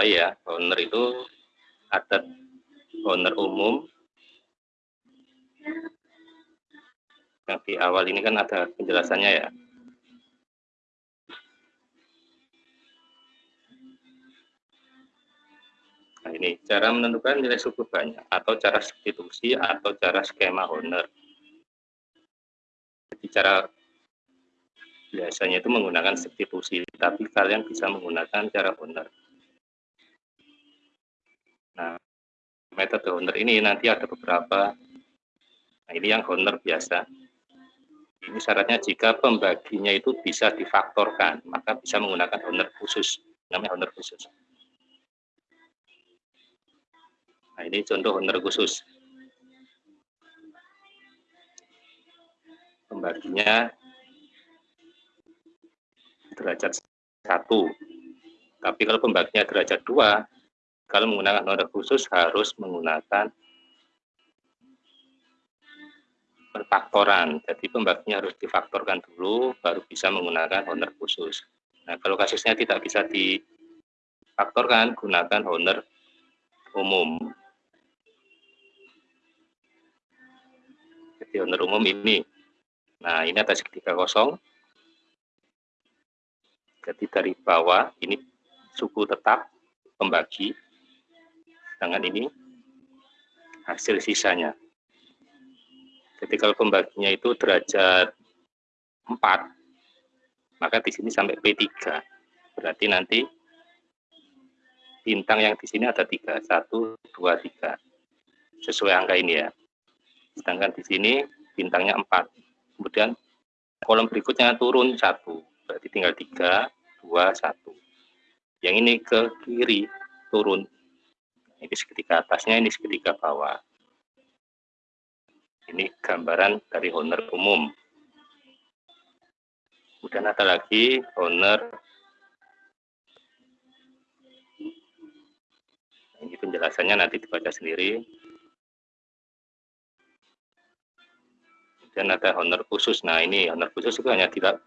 ya, honor itu ada honor umum. Yang di awal ini kan ada penjelasannya ya. Nah ini cara menentukan nilai suku banyak atau cara substitusi atau cara skema honor. Jadi cara biasanya itu menggunakan substitusi, tapi kalian bisa menggunakan cara honor. Nah, metode honor ini nanti ada beberapa. Nah, ini yang honor biasa. Ini syaratnya jika pembaginya itu bisa difaktorkan, maka bisa menggunakan honor khusus. Namanya honor khusus. Nah, ini contoh honor khusus. Pembaginya derajat satu. Tapi kalau pembaginya derajat dua, kalau menggunakan honor khusus harus menggunakan faktoran. Jadi pembaginya harus difaktorkan dulu, baru bisa menggunakan honor khusus. Nah, kalau kasusnya tidak bisa difaktorkan, gunakan honor umum. di owner umum ini. Nah, ini ada segitiga kosong. Jadi dari bawah ini suku tetap pembagi. Sedangkan ini hasil sisanya. Kalau pembaginya itu derajat 4, maka di sini sampai P3. Berarti nanti bintang yang di sini ada 3, 1, 2, 3. Sesuai angka ini ya sedangkan di sini bintangnya 4 kemudian kolom berikutnya turun satu berarti tinggal 3 2 1 yang ini ke kiri turun ini segitiga atasnya ini segitiga bawah ini gambaran dari honor umum kemudian ada lagi honor ini penjelasannya nanti dibaca sendiri dan ada honor khusus. Nah ini honor khusus itu hanya tidak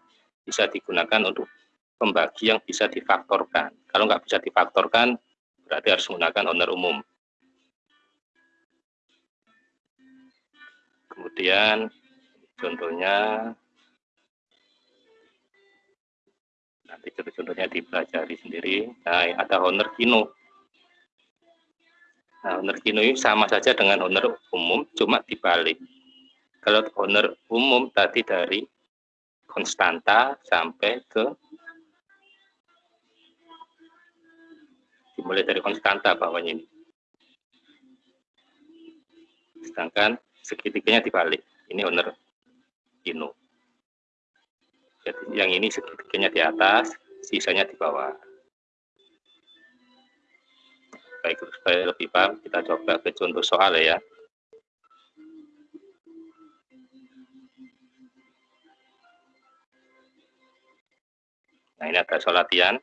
bisa digunakan untuk pembagi yang bisa difaktorkan. Kalau nggak bisa difaktorkan, berarti harus menggunakan honor umum. Kemudian contohnya, nanti contoh-contohnya dipelajari sendiri. Nah, ada honor kino. Nah, honor kino ini sama saja dengan honor umum, cuma dibalik kalau honor umum tadi dari konstanta sampai ke dimulai dari konstanta bawahnya ini. Sedangkan segitiganya dibalik. Ini honor ino. Jadi yang ini segitiganya di atas, sisanya di bawah. Baik, supaya lebih paham, kita coba ke contoh soal ya. Nah, ini ada soal latihan.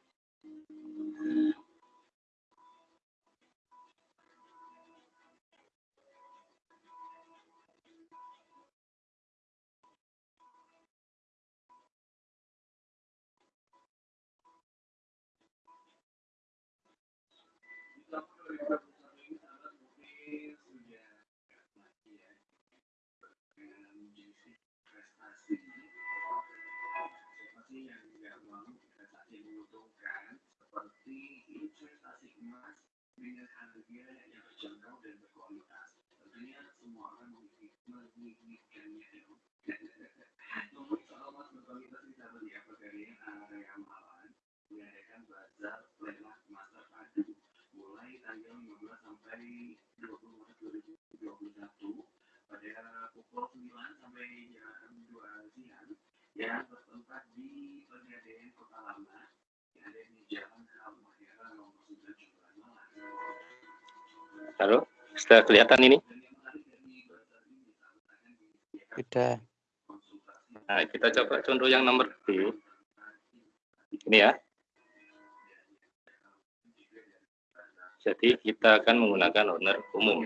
seperti investasi emas dengan harga yang terjangkau dan berkualitas. Tentunya semua orang menginginkannya. Namun soal emas berkualitas kita beli di pegadaian area Malang mengadakan bazar lelang masa padu mulai tanggal 15 sampai 20 Maret 2021 pada pukul 9 sampai jam 2 siang Ya. Halo, sudah kelihatan ini? Sudah. Nah, kita coba contoh yang nomor B. Ini ya. Jadi kita akan menggunakan owner umum.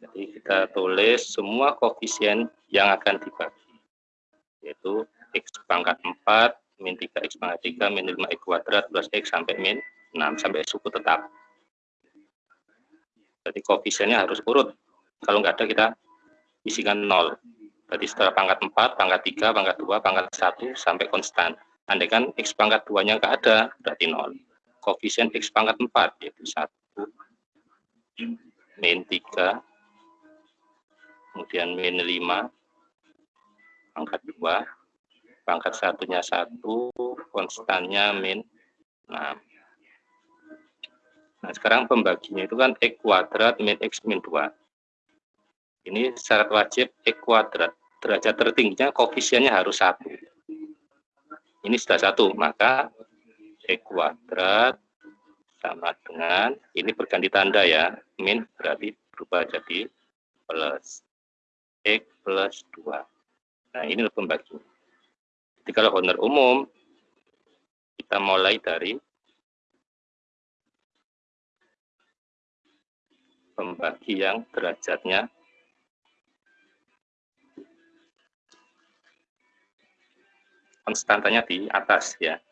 Jadi kita tulis semua koefisien yang akan dibagi. yaitu X pangkat 4, min 3X pangkat 3, min 5X kuadrat plus X sampai min 6, sampai suku tetap. Jadi koefisiennya harus urut. Kalau nggak ada kita isikan 0. Jadi setelah pangkat 4, pangkat 3, pangkat 2, pangkat 1 sampai konstan. Andai kan X pangkat 2-nya nggak ada, berarti 0. Koefisien X pangkat 4, yaitu 1, min 3, kemudian min 5, pangkat 2, pangkat satunya 1, konstannya min 6. Nah, sekarang pembaginya itu kan X kuadrat min X min 2. Ini syarat wajib X kuadrat. Derajat tertingginya koefisiennya harus 1. Ini sudah satu, maka X kuadrat sama dengan, ini berganti tanda ya, min berarti berubah jadi plus X plus 2. Nah, ini pembagi. Jadi kalau honor umum, kita mulai dari pembagi yang derajatnya konstantanya di atas ya.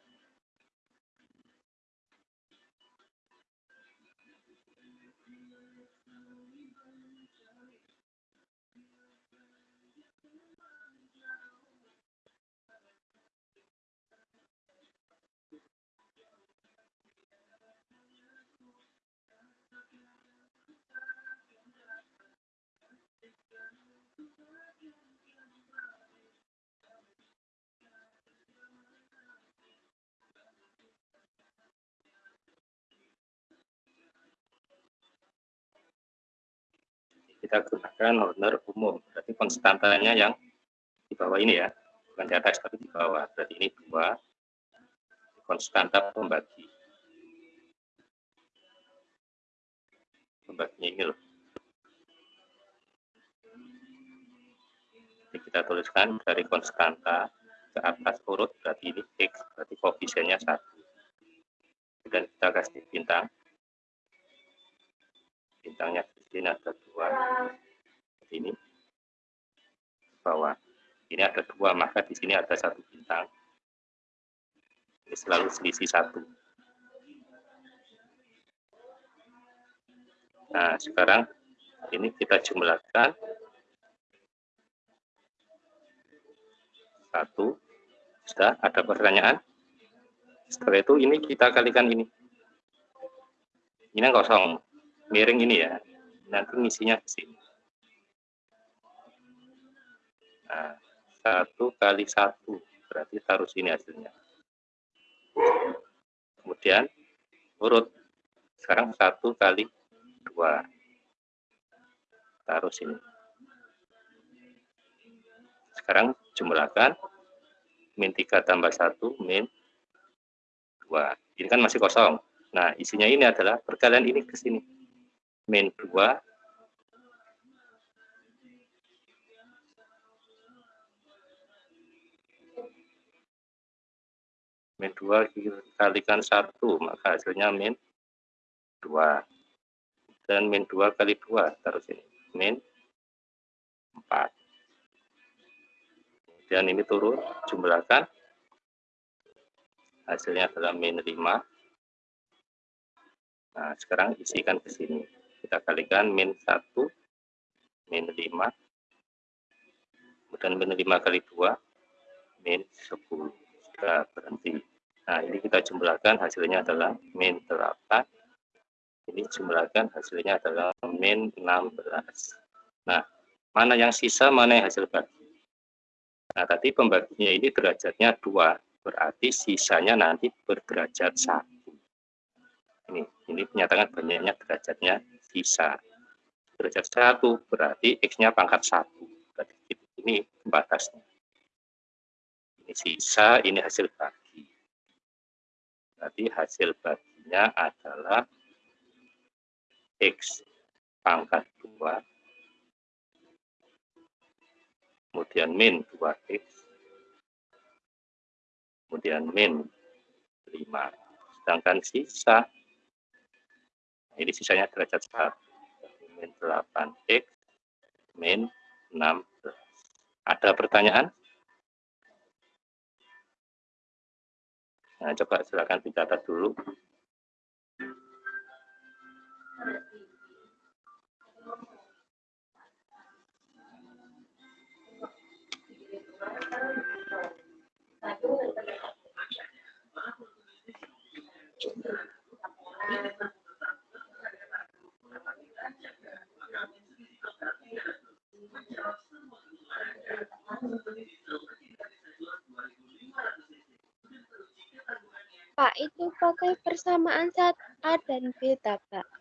Kita gunakan honor umum. Berarti konstantanya yang di bawah ini ya, bukan di atas tapi di bawah. Berarti ini dua konstanta pembagi. Pembaginya ini loh. Jadi kita tuliskan dari konstanta ke atas urut berarti ini X, berarti koefisiennya satu. Dan kita kasih bintang bintangnya sini ada dua ini bawah ini ada dua maka di sini ada satu bintang. Ini selalu selisih satu. Nah sekarang ini kita jumlahkan. Satu. Sudah ada pertanyaan? Setelah itu ini kita kalikan ini. Ini kosong. Miring ini ya nanti ngisinya ke sini. Nah satu kali satu. Berarti taruh sini hasilnya. Kemudian urut. Sekarang satu kali dua. Taruh sini. Sekarang jumlahkan. Min 3 tambah 1 min 2 ini kan masih kosong. Nah isinya ini adalah perkalian ini ke sini min 2 min 2 dikalikan 1 maka hasilnya min 2 dan min 2 kali 2 taruh sini. Min 4 kemudian ini turun jumlahkan. Hasilnya adalah min 5 nah sekarang isikan ke sini kita kalikan min 1 min 5 kemudian min 5 kali 2 min 10 sudah berhenti. Nah ini kita jumlahkan hasilnya adalah min 8 ini jumlahkan hasilnya adalah min 16 nah mana yang sisa mana yang hasil bagi? Nah tadi pembaginya ini derajatnya 2 berarti sisanya nanti berderajat 1 ini ini menyatakan banyaknya derajatnya sisa. Derajat satu berarti X-nya pangkat satu. Berarti ini batasnya. Ini sisa, ini hasil bagi. Berarti hasil baginya adalah X pangkat 2 kemudian min 2x kemudian min 5 sedangkan sisa ini sisanya derajat 1 min 8x min 16 ada pertanyaan Nah, coba silakan dicatat dulu. Pak, itu pakai persamaan saat A dan beta, Pak.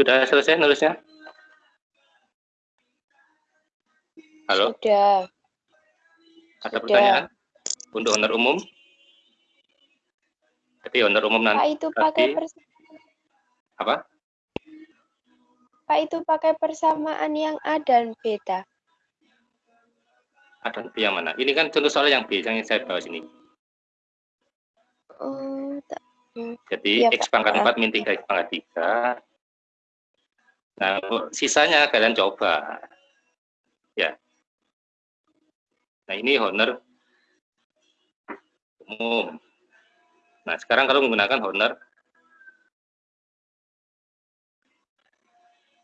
Sudah selesai nulisnya? Halo? Sudah. Ada Sudah. pertanyaan? Untuk honor umum? Jadi honor umum nanti. Pak itu pakai apa? Pak itu pakai persamaan yang A dan beta. A dan B yang mana? Ini kan contoh soal yang B yang saya bawa sini. Oh, tak. Jadi ya, X pangkat 4 min 3 X pangkat 3. Nah, sisanya kalian coba. Ya. Nah, ini honor umum. Nah, sekarang kalau menggunakan honor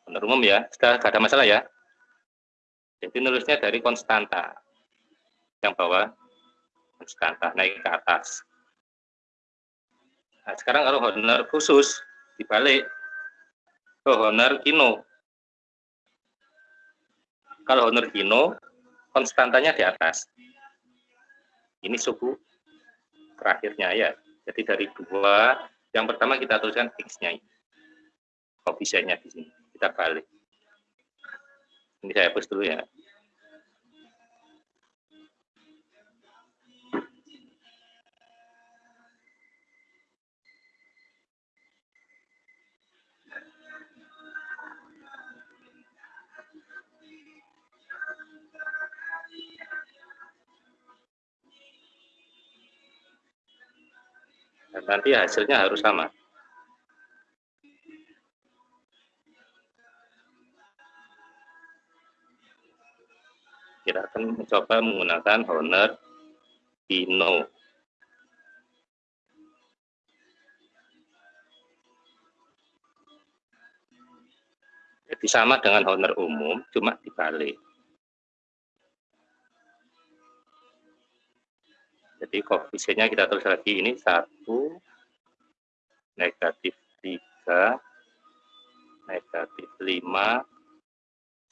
honor umum ya, sudah tidak ada masalah ya. Jadi nulisnya dari konstanta. Yang bawah konstanta naik ke atas. Nah, sekarang kalau honor khusus dibalik ke honor kino. Kalau honor kino, konstantanya di atas. Ini suku terakhirnya ya. Jadi dari dua, yang pertama kita tuliskan x-nya. Koefisiennya di sini. Kita balik. Ini saya hapus dulu ya. Nanti hasilnya harus sama. Kita akan mencoba menggunakan honor Pino. Jadi sama dengan honor umum, cuma dibalik. Jadi koefisiennya kita tulis lagi ini 1, negatif 3, negatif 5,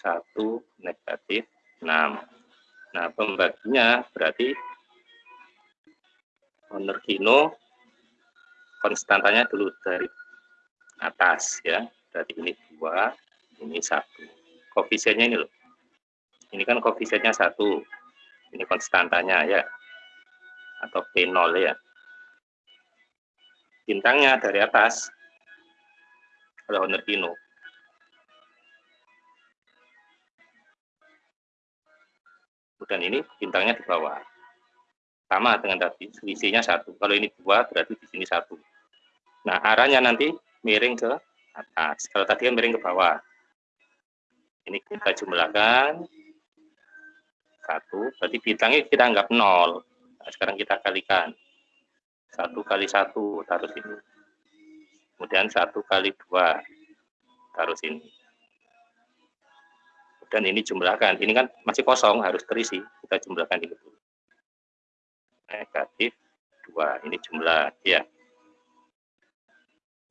1, negatif 6. Nah, pembaginya berarti honor kino konstantanya dulu dari atas ya. Berarti ini 2, ini 1. Koefisiennya ini loh. Ini kan koefisiennya 1. Ini konstantanya ya atau P0 ya. Bintangnya dari atas kalau honor Pino. Kemudian ini bintangnya di bawah. Sama dengan tadi, selisihnya satu. Kalau ini dua, berarti di sini satu. Nah, arahnya nanti miring ke atas. Kalau tadi kan miring ke bawah. Ini kita jumlahkan. Satu, berarti bintangnya kita anggap nol. Nah, sekarang kita kalikan. Satu kali satu, taruh sini. Kemudian satu kali dua, taruh sini. Dan ini jumlahkan. Ini kan masih kosong, harus terisi. Kita jumlahkan ini dulu. Negatif dua, ini jumlah. ya.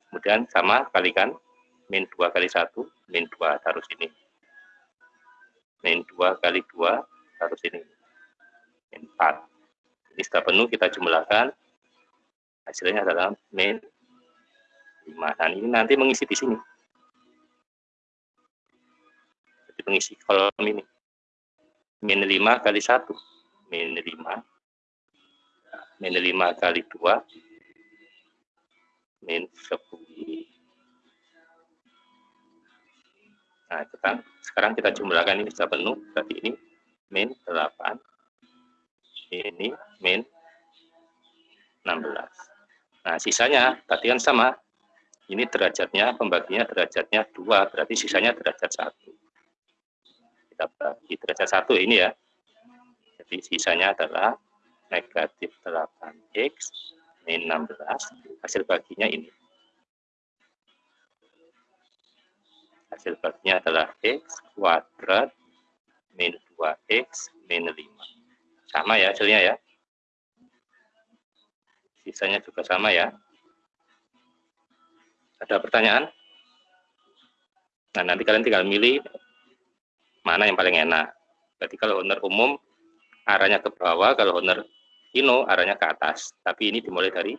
Kemudian sama kalikan. Min dua kali satu, min dua, taruh sini. Min dua kali dua, taruh sini. Min empat sudah penuh kita jumlahkan. Hasilnya adalah min 5. Dan ini nanti mengisi di sini. Jadi mengisi kolom ini. Min 5 kali 1. Min 5. Min 5 kali 2. Min 10. Nah, kita, sekarang kita jumlahkan ini sudah penuh, berarti ini min 8 ini min 16. Nah, sisanya tadi kan sama. Ini derajatnya, pembaginya derajatnya 2, berarti sisanya derajat 1. Kita bagi derajat 1 ini ya. Jadi sisanya adalah negatif 8x min 16. Hasil baginya ini. Hasil baginya adalah x kuadrat min 2x min 5. Sama ya hasilnya ya. Sisanya juga sama ya. Ada pertanyaan? Nah, nanti kalian tinggal milih mana yang paling enak. Jadi kalau honor umum arahnya ke bawah, kalau honor kino arahnya ke atas. Tapi ini dimulai dari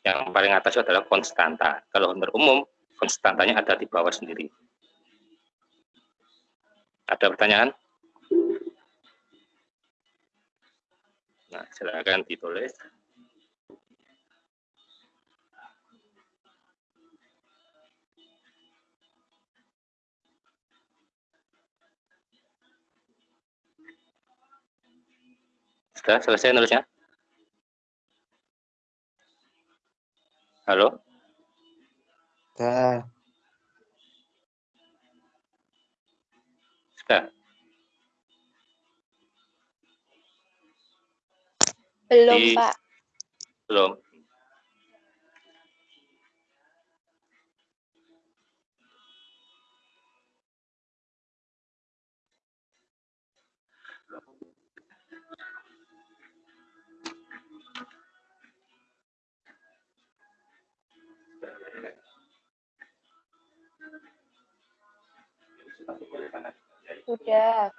yang paling atas adalah konstanta. Kalau honor umum, konstantanya ada di bawah sendiri. Ada pertanyaan? Nah, silakan ditulis. Sudah selesai nulisnya? Halo? Sudah. Sudah. Belum, Di- Pak. Belum. Sudah.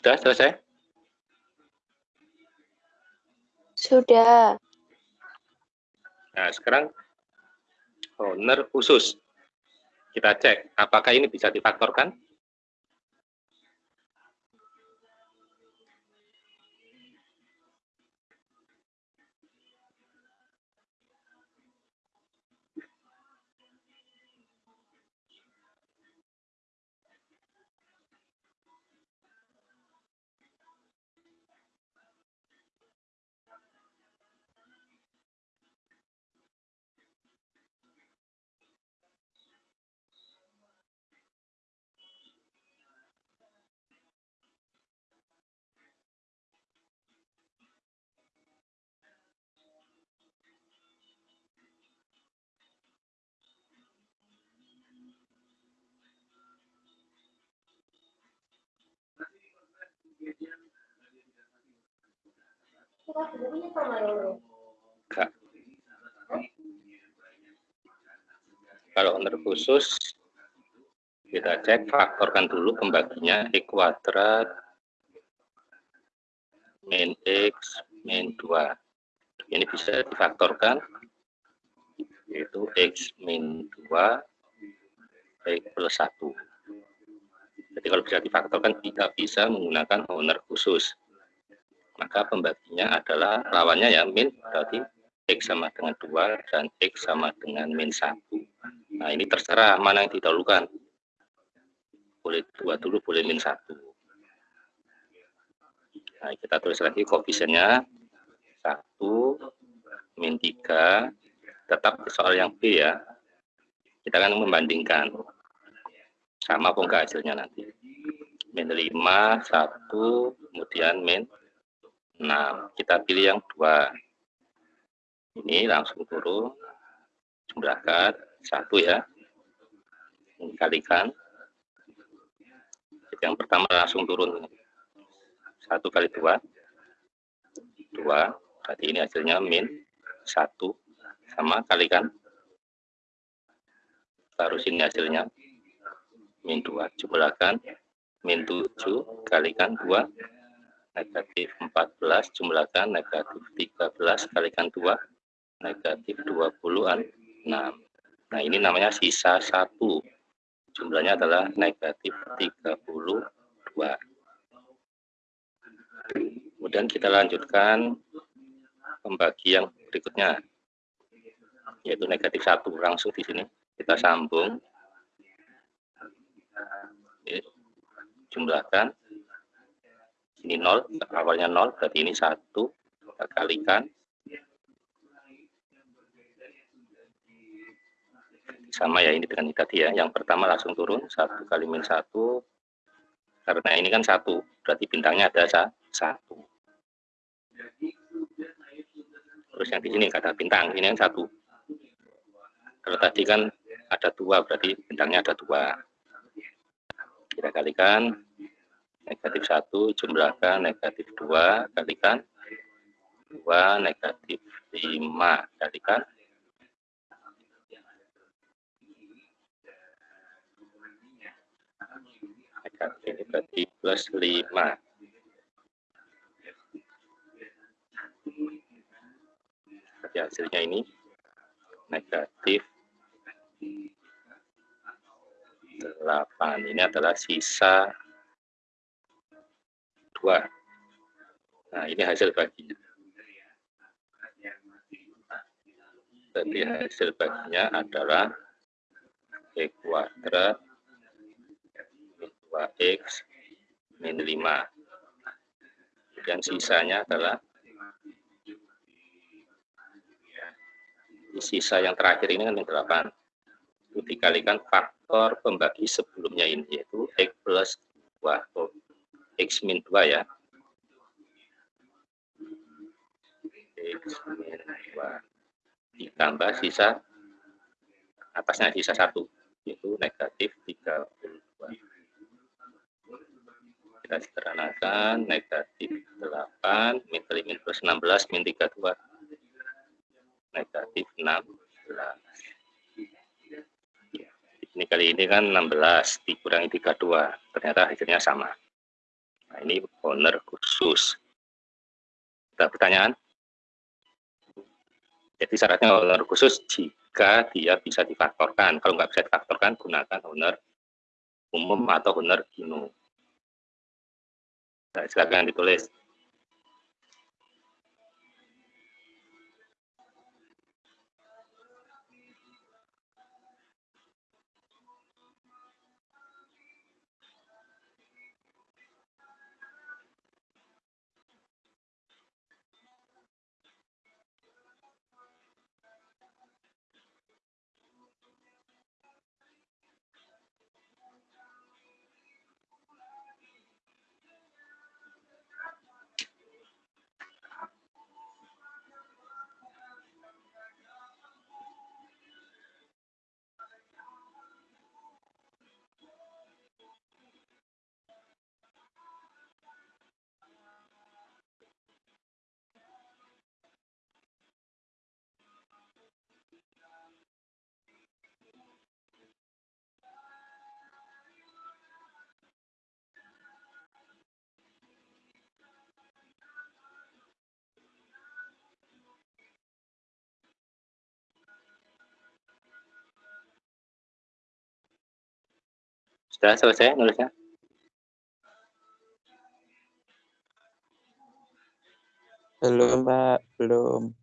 Sudah selesai? Sudah. Nah, sekarang owner khusus. Kita cek apakah ini bisa difaktorkan? Enggak. Kalau khusus, kita cek faktorkan dulu pembaginya E kuadrat min X min 2. Ini bisa difaktorkan, yaitu X min 2 X plus 1. Jadi kalau bisa difaktorkan, tidak bisa menggunakan owner khusus. Maka pembaginya adalah lawannya ya min, berarti X sama dengan 2 dan X sama dengan min 1. Nah ini terserah mana yang didahulukan. Boleh 2 dulu, boleh min 1. Nah kita tulis lagi koefisiennya 1, min 3, tetap soal yang B ya. Kita akan membandingkan. Sama apa enggak hasilnya nanti. Min 5, 1, kemudian min 6. Kita pilih yang 2. Ini langsung turun. Jumlahkan satu ya. Kalikan. Yang pertama langsung turun. Satu kali dua. Dua. Berarti ini hasilnya min satu. Sama kalikan. Taruh sini hasilnya. Min dua. Jumlahkan. Min tujuh kalikan dua. Negatif 14 jumlahkan. Negatif 13 kalikan 2 negatif 20-an 6 nah ini namanya sisa 1 jumlahnya adalah negatif 32 kemudian kita lanjutkan pembagi yang berikutnya yaitu negatif satu. Langsung di sini kita sambung jumlahkan ini nol awalnya nol berarti ini satu. Kita kalikan. Sama ya ini dengan ini tadi ya. Yang pertama langsung turun satu kali min satu. Karena ini kan satu berarti bintangnya ada satu. Terus yang di sini kata bintang ini yang satu. Kalau tadi kan ada dua berarti bintangnya ada dua kita kalikan negatif satu jumlahkan negatif dua kalikan. Dua negatif lima kalikan. Negatif plus lima. Hasilnya ini. Negatif 8 ini adalah sisa 2 nah ini hasil baginya. Berarti hasil baginya adalah x kuadrat min 2x min 5 dan sisanya adalah sisa yang terakhir ini kan yang 8 itu dikalikan faktor pembagi sebelumnya ini yaitu X plus 2 atau X min 2 ya. X min 2 ditambah sisa atasnya sisa 1 yaitu negatif 32 kita sederhanakan negatif 8 min 3 min plus 16 min 32 negatif 16 ini kali ini kan 16 dikurangi 32 ternyata hasilnya sama. Nah ini owner khusus. Ada pertanyaan? Jadi syaratnya owner khusus jika dia bisa difaktorkan. Kalau nggak bisa difaktorkan gunakan owner umum atau owner gino nah, silakan ditulis Sudah selesai nulisnya? Belum, Pak. Belum.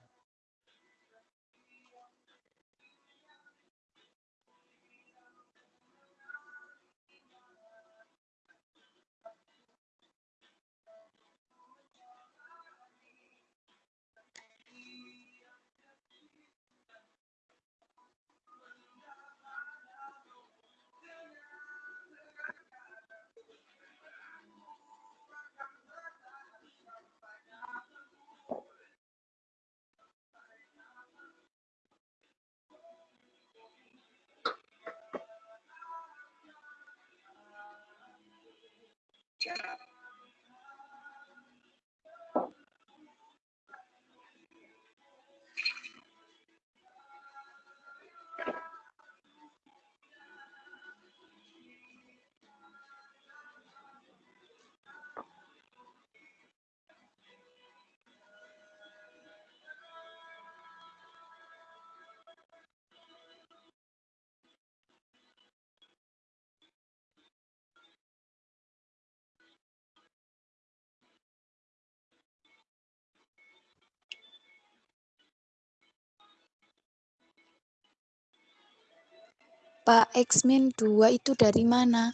Pak, X min 2 itu dari mana?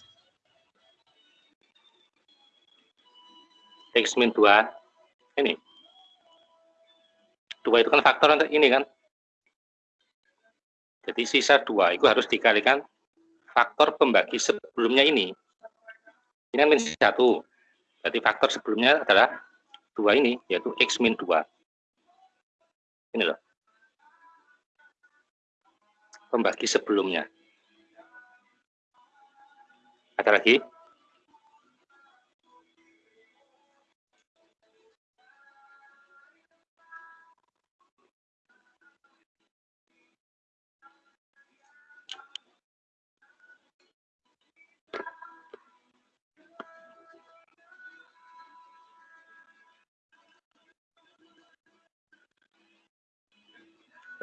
X min 2 ini. 2 itu kan faktor untuk ini kan. Jadi sisa 2 itu harus dikalikan faktor pembagi sebelumnya ini. Ini kan min 1. Berarti faktor sebelumnya adalah 2 ini, yaitu X min 2. Ini loh. Pembagi sebelumnya. Ada lagi?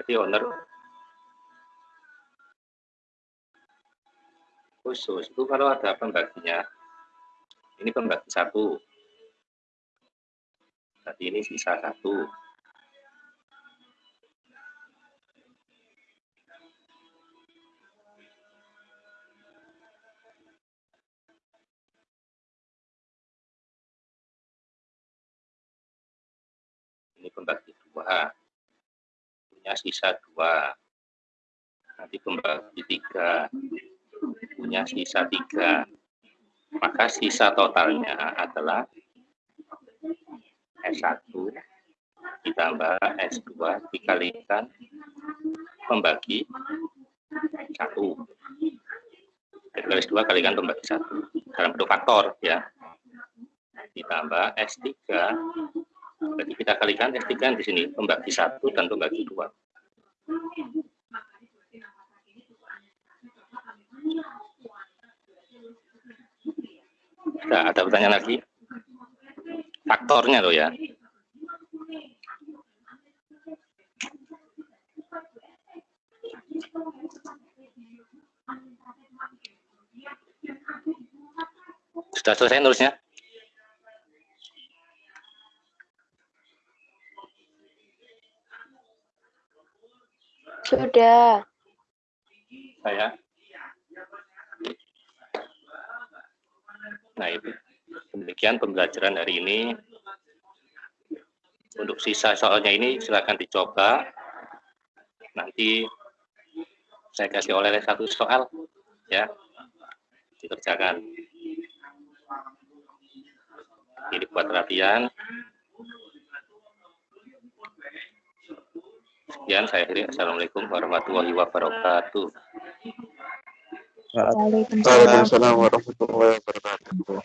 Jadi owner khusus. Itu kalau ada pembaginya, ini pembagi satu, berarti ini sisa satu. Ini pembagi dua. Punya sisa dua. Nanti pembagi tiga punya sisa tiga. Maka sisa totalnya adalah S1 ditambah S2 dikalikan satu. Dikali S2 kalikan pembagi satu dalam bentuk faktor ya. Ditambah S3 Berarti kita kalikan S3 di sini, pembagi satu dan pembagi dua. Nah, ada pertanyaan lagi? Faktornya loh ya. Sudah selesai nulisnya? Sudah. Saya. Nah, itu demikian pembelajaran hari ini. Untuk sisa soalnya ini silakan dicoba. Nanti saya kasih oleh satu soal ya. Dikerjakan. Ini buat latihan. Sekian saya akhiri. Assalamualaikum warahmatullahi wabarakatuh. Waalaikumsalam warahmatullahi wabarakatuh.